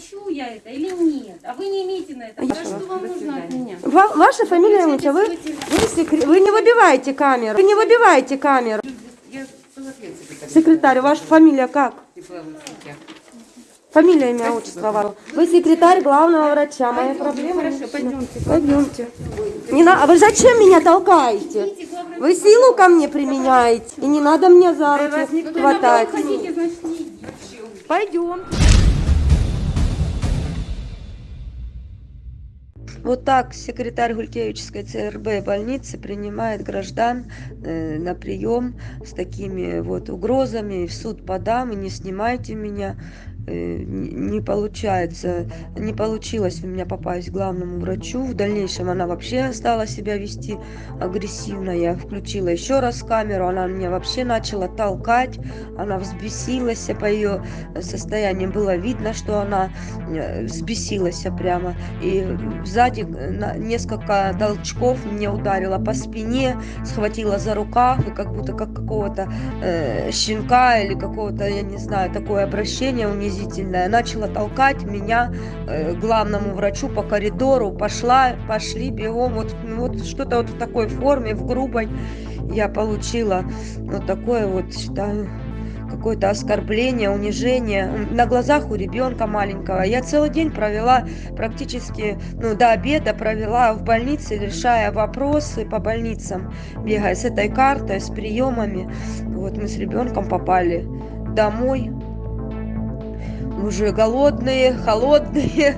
хочу я это или нет. А вы не имеете на это. Я- Да что вам нужно от меня? Ва- ваша фамилия, Луча, вы, вы, секре- вы не выбиваете камеру. Вы не выбиваете камеру. Я 40 лет секретарь. Ваша фамилия как? Сетях. Фамилия, имя, отчество ваше. Вы секретарь главного врача. Моя проблема. Хорошо, пойдемте. Пойдемте. Не на... А вы зачем меня толкаете? Вы силу ко мне применяете. И не надо мне за руки хватать. Хотите, значит, не идите. Пойдем. Вот так секретарь Гулькевичской ЦРБ больницы принимает граждан э, на прием с такими вот угрозами. В суд подам и не снимайте меня. Э, не получается, не получилось у меня попасть к главному врачу. В дальнейшем она вообще стала себя вести агрессивно. Я включила еще раз камеру, она меня вообще начала толкать. Она взбесилась, по ее состоянию было видно, что она э, взбесилась прямо. И сзади э, несколько толчков мне ударила по спине, схватила за рукав, и как будто как какого-то щенка или какого-то, я не знаю, такое обращение унизительное. Начала толкать меня э, главному врачу по коридору. Пошла, пошли бегом. Вот, ну, вот что-то вот в такой форме, в грубой. Я получила вот такое вот, считаю, какое-то оскорбление, унижение на глазах у ребенка маленького. Я целый день провела практически, ну, до обеда провела в больнице, решая вопросы по больницам, бегая с этой картой, с приемами. Вот мы с ребенком попали домой, уже голодные, холодные.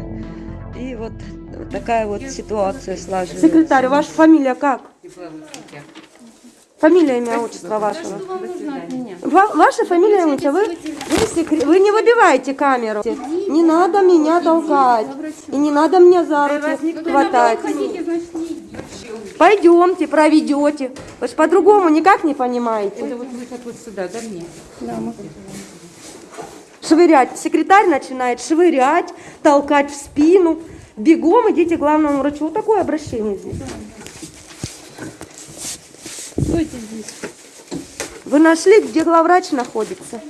И вот такая вот ситуация сложилась. Секретарь, ваша фамилия как? Фамилия, имя, отчество Да вашего. Ва- ваша фамилия, Луча, вы, вы, секре- вы не выбиваете камеру. Не надо меня толкать. И не надо мне за руки хватать. Пойдемте, проведете. Вы же по-другому никак не понимаете. Это вот выход вот сюда, да мне? Швырять. Секретарь начинает швырять, толкать в спину. Бегом идите к главному врачу. Вот такое обращение здесь. Стойте здесь. Вы нашли, где главврач находится?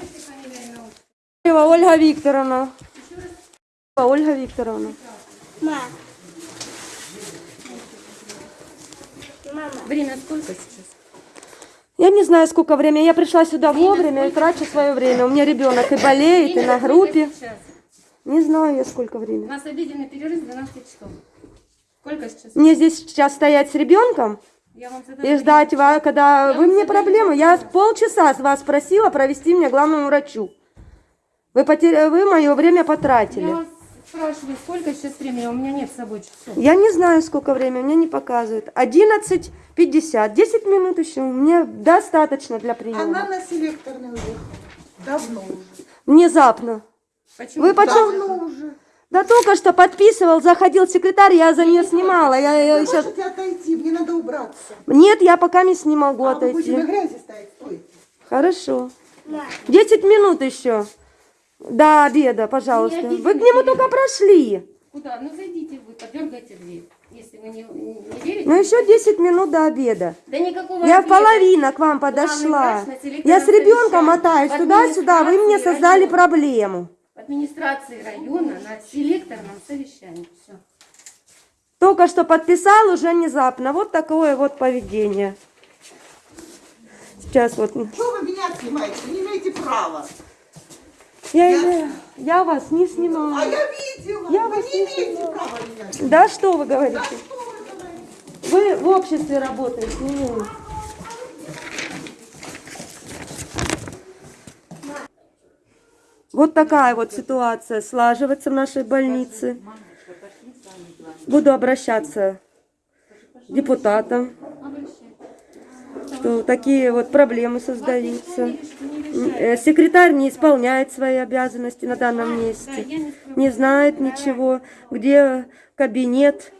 Ольга Викторовна. Ольга Викторовна. Время сколько сейчас? Я не знаю, сколько времени. Я пришла сюда вовремя и трачу свое время. У меня ребенок и болеет, и на группе. Не знаю я, сколько У времени. нас обеденный перерыв 12 часов. Сколько сейчас? Мне здесь сейчас стоять с ребенком Я и ждать, ва- когда Я вы мне проблемы. Я полчаса с вас просила провести меня главному врачу. Вы, потер... вы мое время Я потратили. вас спрашиваю, сколько сейчас времени? У меня нет с собой часов. Я не знаю, сколько времени, мне не показывает. 11.50, 10 минут еще. Мне достаточно для приема. Она на селекторный уехала. Давно уже. Внезапно. Почему? Вы почем? Давно уже. Да только что подписывал, заходил секретарь, я за нее снимала. Я, я Вы сейчас... можете отойти, мне надо убраться. Нет, я пока не могу А вы будете на отойти. грязи стоять, стойте. Хорошо. 10 минут еще. До обеда, пожалуйста. Не Вы к нему только прошли. Куда? Ну зайдите вы, подергайте дверь. Если вы не, не, не верите. Ну еще 10 минут до обеда. Да никакого Я в ответа. половина к вам Главный подошла. врач Я с ребенком мотаюсь туда-сюда. Вы мне создали района. проблему. В администрации района на селекторном совещании. Все. Только что подписал уже внезапно. Вот такое вот поведение. Сейчас вот. Что вы меня снимаете? Вы не имеете права. Я, Я- я, вас не А снимаю. я видела. Я вы вас не не имеете снимаю. права меня снимать. Да что вы Да говорите? что вы говорите? Вы в обществе работаете. не вы. Вот такая вот ситуация слаживается в нашей больнице. Буду обращаться к депутатам, что такие вот проблемы создаются. Э, Секретарь не исполняет свои обязанности на данном месте, не знает ничего, где кабинет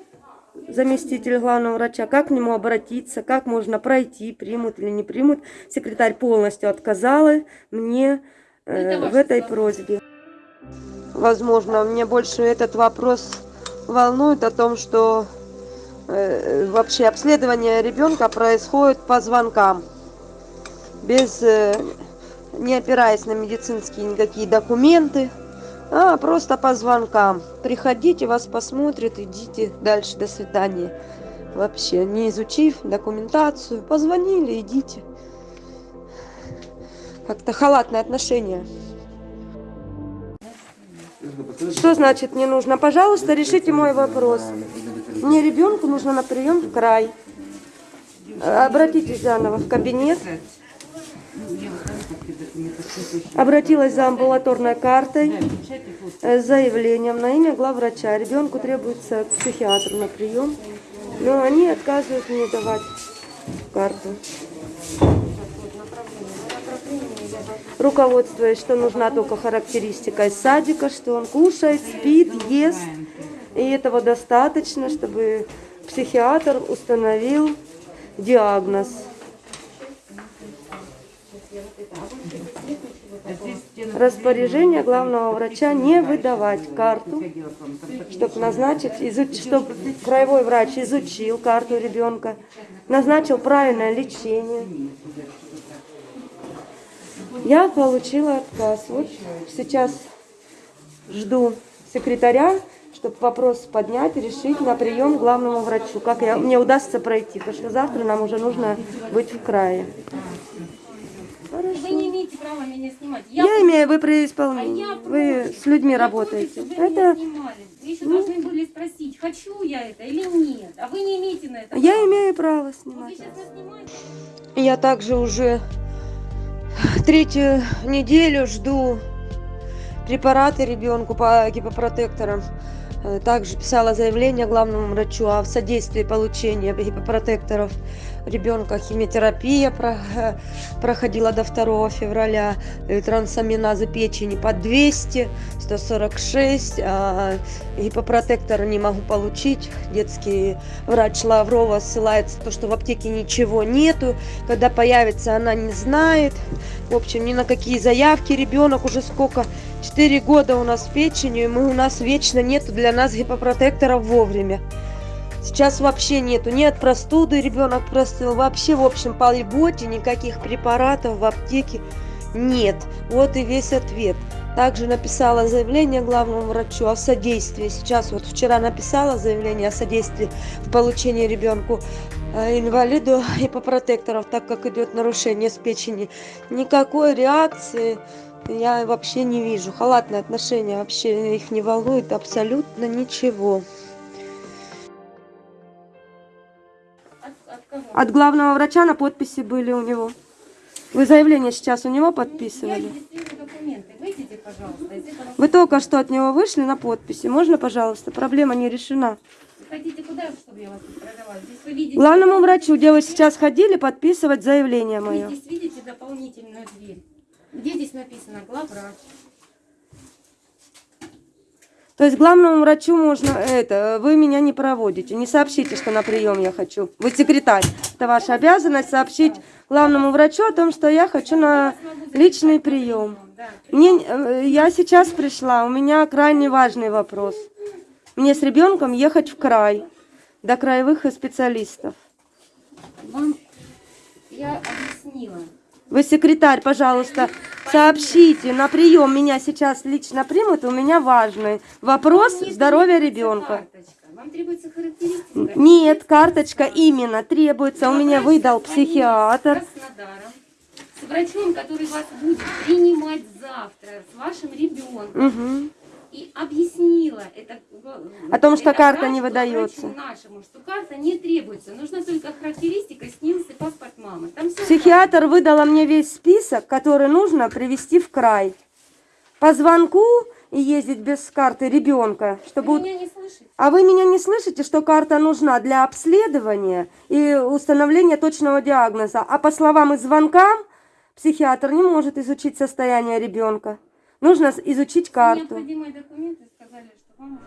заместитель главного врача, как к нему обратиться, как можно пройти, примут или не примут. Секретарь полностью отказала мне э, ваша в этой просьбе. Возможно, мне больше этот вопрос волнует о том, что э, вообще обследование ребенка происходит по звонкам, без, э, не опираясь на медицинские никакие документы. А, просто по звонкам. Приходите, вас посмотрят, идите дальше, до свидания. Вообще, не изучив документацию, позвонили, идите. Как-то халатное отношение. Что значит не нужно? Пожалуйста, решите мой вопрос. Мне ребенку нужно на прием в край. Обратитесь заново в кабинет. Обратилась за амбулаторной картой э, с заявлением на имя главврача. Ребенку требуется к психиатру на прием, но они отказывают мне давать карту. Руководствуясь, что нужна только характеристика из садика, что он кушает, спит, ест. И этого достаточно, чтобы психиатр установил диагноз. Распоряжение главного врача не выдавать карту, чтобы назначить, изуч, чтобы краевой врач изучил карту ребенка, назначил правильное лечение. Я получила отказ. Вот сейчас жду секретаря, чтобы вопрос поднять, решить на прием главному врачу. Как я, мне удастся пройти, потому что завтра нам уже нужно быть в крае. Вы не имеете права меня снимать. Я имею, вы при А я исполнении, против. вы с людьми Я работаете. против, чтобы вы Это меня снимали. Вы еще должны были спросить, хочу я это или нет. А вы не имеете на это я права. имею право Вы снимать. снимаете. Я также уже третью неделю жду препараты ребенку по гипопротекторам. Э, Также писала заявление главному врачу о содействии получения гипопротекторов ребенка. Химиотерапия э, проходила до 2 февраля. Э, Трансаминазы печени по 200, 146. А гипопротектор не могу получить. Детский врач Лаврова ссылается то, что в аптеке ничего нету. Когда появится, она не знает. В общем, ни на какие заявки ребенок уже сколько, 4 года у нас печенью, и мы, у нас вечно нету для нас гипопротекторов вовремя. Сейчас вообще нету, ни от простуды ребенок простыл, вообще, в общем, по льготе никаких препаратов в аптеке нет. Вот и весь ответ. Также написала заявление главному врачу о содействии. Сейчас вот вчера написала заявление о содействии в получении ребенку э, инвалиду гипопротекторов, так как идет нарушение с печени. Никакой реакции я вообще не вижу. Халатное отношение вообще их не волнует абсолютно ничего. От, главного врача на подписи были у него. Вы заявление сейчас у него подписывали? Выйдите. Вы только что от него вышли на подписи. Можно, пожалуйста? Проблема не решена. Вы хотите куда, чтобы я вас продавала? Здесь вы видите... Главному врачу, где вы сейчас ходили, подписывать заявление Вы мое. здесь видите дополнительную дверь. Где здесь написано главврач? То есть главному врачу можно это, вы меня не проводите, не сообщите, что на прием я хочу. Вы секретарь. Это ваша обязанность сообщить главному врачу о том, что я хочу на личный прием. Мне, э, я сейчас пришла, у меня крайне важный вопрос. Мне с ребенком ехать в край, до краевых специалистов. Вам я объяснила. Вы секретарь, пожалуйста, сообщите, на прием меня сейчас лично примут, у меня важный вопрос здоровья ребенка. Вам требуется характеристика. Нет, карточка именно требуется, у меня выдал психиатр. С врачом, который вас будет принимать завтра, с вашим ребенком. И объяснила это, О том, что это карта не выдается. нашему, что карта не требуется. Нужна только характеристика, снился паспорт мамы. Там все Психиатр выдала мне весь список, который нужно привести в край. По звонку и ездить без карты ребенка, Вы чтобы... меня не слышите? А вы меня не слышите, что карта нужна для обследования и установления точного диагноза? А по словам из звонка, психиатр не может изучить состояние ребенка. Нужно изучить карту. Необходимые документы сказали, что вам...